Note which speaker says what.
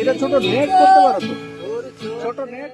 Speaker 1: এটা ছোট নেট করতে পারো তো। ছোট নেট